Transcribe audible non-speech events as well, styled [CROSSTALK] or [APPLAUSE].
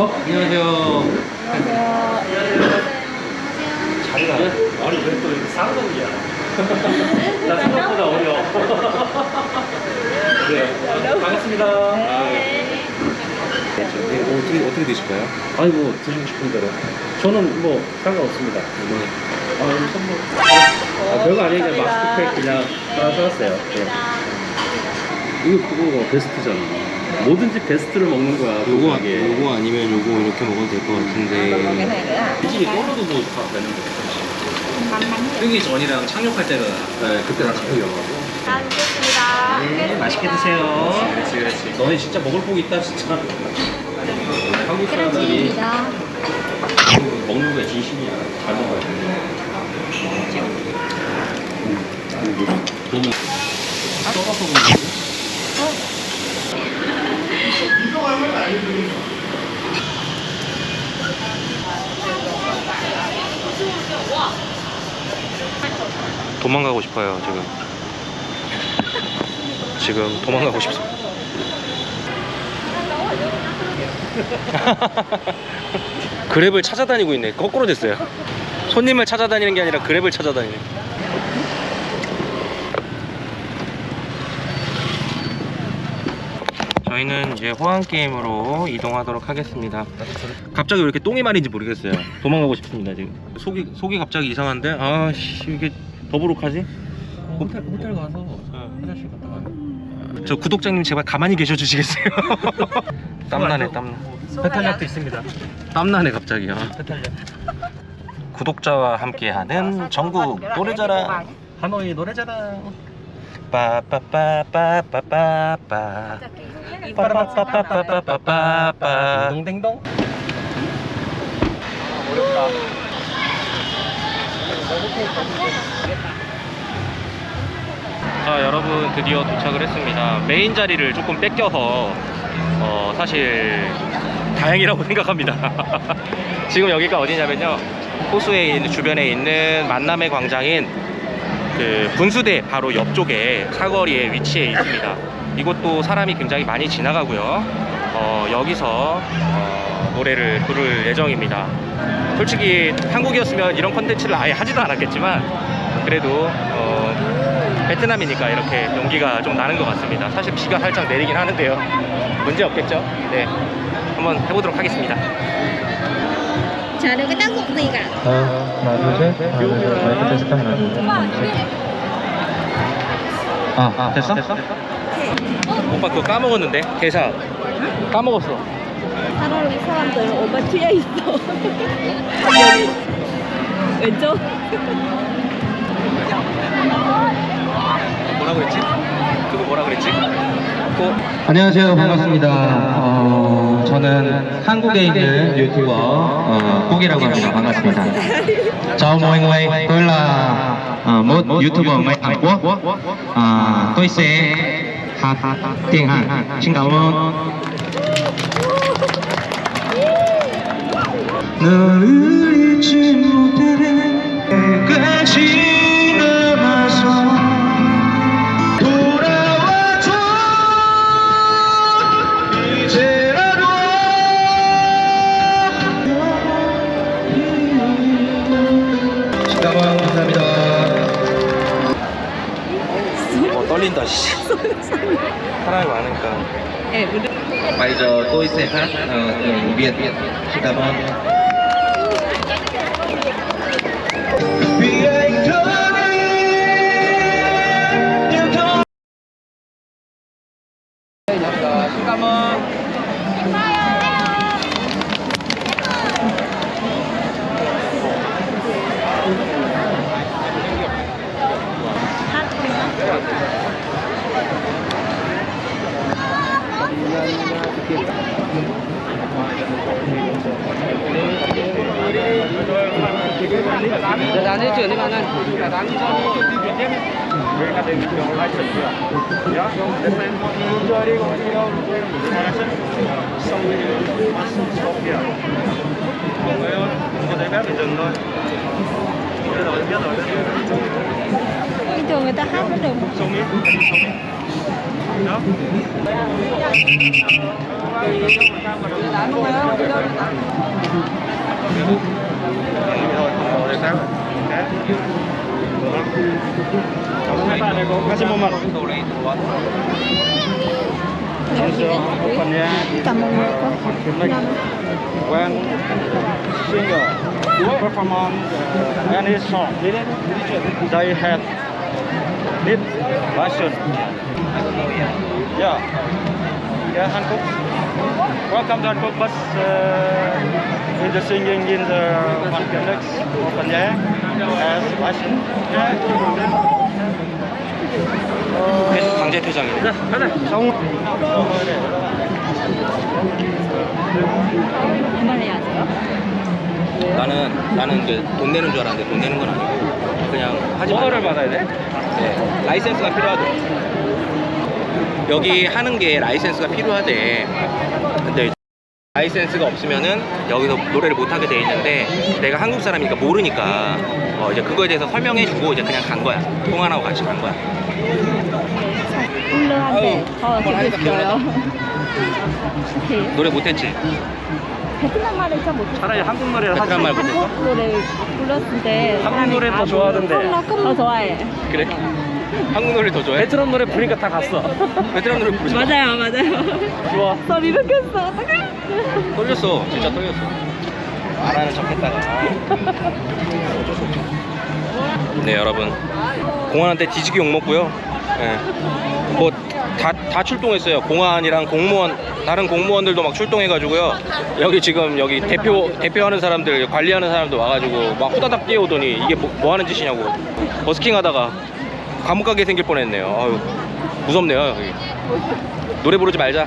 어, 안녕하세요. 자기가 아니 왜 또 이렇게 쌍둥이야? [LAUGHS] 나 생각보다 어려. [LAUGHS] 네, 반갑습니다. 네, 어떻게, 어떻게 되실까요? 아니 뭐 드시고 싶은 대로. 저는 뭐 상관없습니다. 아, 여기 선물. 아, 별거 아니에요. 그냥 마스크팩 그냥 하나 사왔어요. 네. 이거 그거 베스트잖아. 뭐든지 베스트를 먹는 거야. 요거, 이게. 요거 아니면 요거 이렇게 먹어도 될 것 같은데. 이게 떨어도 뭐 다 되는데. 뜨기 전이랑 착륙할 때가 네, 그때 다 잡혀가지고. 잘 먹겠습니다. 네, 맛있게 드세요. 그렇지, 그렇지. 너네 진짜 먹을 복 있다, 진짜. 한국 사람들이 먹는 거에 진심이야. 잘 먹어야 돼. 너무 썩어서 먹는 도망가고 싶어요, 지금. 지금 도망가고 싶습니다. [LAUGHS] 그랩을 찾아다니고 있네. 거꾸로 됐어요. 손님을 찾아다니는 게 아니라 그랩을 찾아다니네. 저희는 이제 호환 게임으로 이동하도록 하겠습니다. 갑자기 왜 이렇게 똥이 말인지 모르겠어요. 도망가고 싶습니다 지금. 속이 속이 갑자기 이상한데 아씨 이게 더부룩하지? 호텔, 호텔 가서 화장실 갔다 와요. 저 구독자님 제발 가만히 계셔 주시겠어요? [LAUGHS] 땀나네 땀나. 배탈약도 있습니다. 땀나네 갑자기. 아. 배탈약. 구독자와 함께하는 전국 노래자랑 하노이 노래자랑. 빠빠빠빠빠빠빠 빠빠빠빠빠빠빠 딩동댕동. 자 여러분 드디어 도착을 했습니다. 메인 자리를 조금 뺏겨서 어, 사실 다행이라고 [LAUGHS] 생각합니다. 지금 여기가 어디냐면요. 호수에 있는 주변에 있는 만남의 광장인 그 분수대 바로 옆쪽에 사거리에 위치해 있습니다. 이곳도 사람이 굉장히 많이 지나가고요. 어, 여기서 어, 노래를 부를 예정입니다 솔직히 한국이었으면 이런 컨텐츠를 아예 하지도 않았겠지만 그래도 어, 베트남이니까 이렇게 용기가 좀 나는 것 같습니다. 사실 비가 살짝 내리긴 하는데요. 문제 없겠죠? 네. 한번 해보도록 하겠습니다. cái tác dụng gì cả. 하나 둘셋. 하나 둘셋. 마이크 테스트 하나 둘셋. 아, 아 됐어? 오빠 그거 까먹었는데? 대사 까먹었어 차라리 사람들 오빠 튀어 있어. 여기 왼쪽. 뭐라 그랬지? 그거 뭐라 그랬지? 그거 안녕하세요 반갑습니다 어, 저는 한국에 있는 유튜버 어, 꼭이라고 합니다 반갑습니다 người tôi là uh, một youtuber người Hàn Quốc uh, tôi sẽ hát tiếng Hàn xin cảm ơn 너를 잊지 못해. 끝까지 남아서 돌아와줘. 이제라도 시다방 감사합니다. 어, 떨린다 씨. 사람이 많으니까. Bây giờ tôi sẽ hát ờ, tiếng Việt. Xin Để dán đi chuyển đi bạn ơi. Để dán đi cho đi chuyển tiếp đi. Bên đến đường lai chuyển được. Nhá, đến bên chơi đi không đi đâu. Xong đi mắt stop kìa. Không ấy thôi, có thấy phép phải dừng thôi. Biết rồi, biết rồi. Bình thường người ta hát vẫn được. Xong đi, xong đi. Đó. Hãy subscribe không bỏ rồi sao Kasih momen. Opennya When singer performance any song, they had need license. Yeah. Yeah Hankook welcome to Hankook but uh, in the singing in the one next open yeah as version 회수 강제 퇴장입니다. 성 그만해야지. 나는 나는 그돈 내는 줄 알았는데 돈 내는 건 아니고 그냥 하지 마. 번호를 받아야 돼? 네, 라이센스가 필요하더라고. 여기 하는 게 라이센스가 필요하대. 근데 라이센스가 없으면은 여기서 노래를 못 하게 돼 있는데 내가 한국 사람이니까 모르니까 어 이제 그거에 대해서 설명해 주고 이제 그냥 간 거야. 통화하고 같이 간 거야. 울러한테 더 하니까 재밌어요. 네. 노래 못했지? 베트남 말을 잘 못해. 차라리 한국말이라 하지 베트남 말 못했어? 한국 노래 불렀을 때 한국 노래 다더 좋아하던데. 더 좋아해. 그래? 한국 노래 더 좋아해? 베트남 노래 부르니까 다 갔어 베트남 노래 부르지 마. 맞아요, 맞아요. 좋아 소리 느꼈어. 어떡해? 떨렸어. 진짜 떨렸어. 말하는 척 했다가. 어쩔 수 없죠. 네, 여러분. 공안한테 뒤지게 욕먹고요. 예. 뭐, 다, 다 출동했어요. 공안이랑 공무원, 다른 공무원들도 막 출동해가지고요. 여기 지금, 여기 대표, 대표하는 사람들, 관리하는 사람들 와가지고 막 후다닥 뛰어오더니 이게 뭐, 뭐 하는 짓이냐고. 버스킹 하다가 감옥 가게 생길 뻔 했네요. 아유, 무섭네요, 여기. 노래 부르지 말자.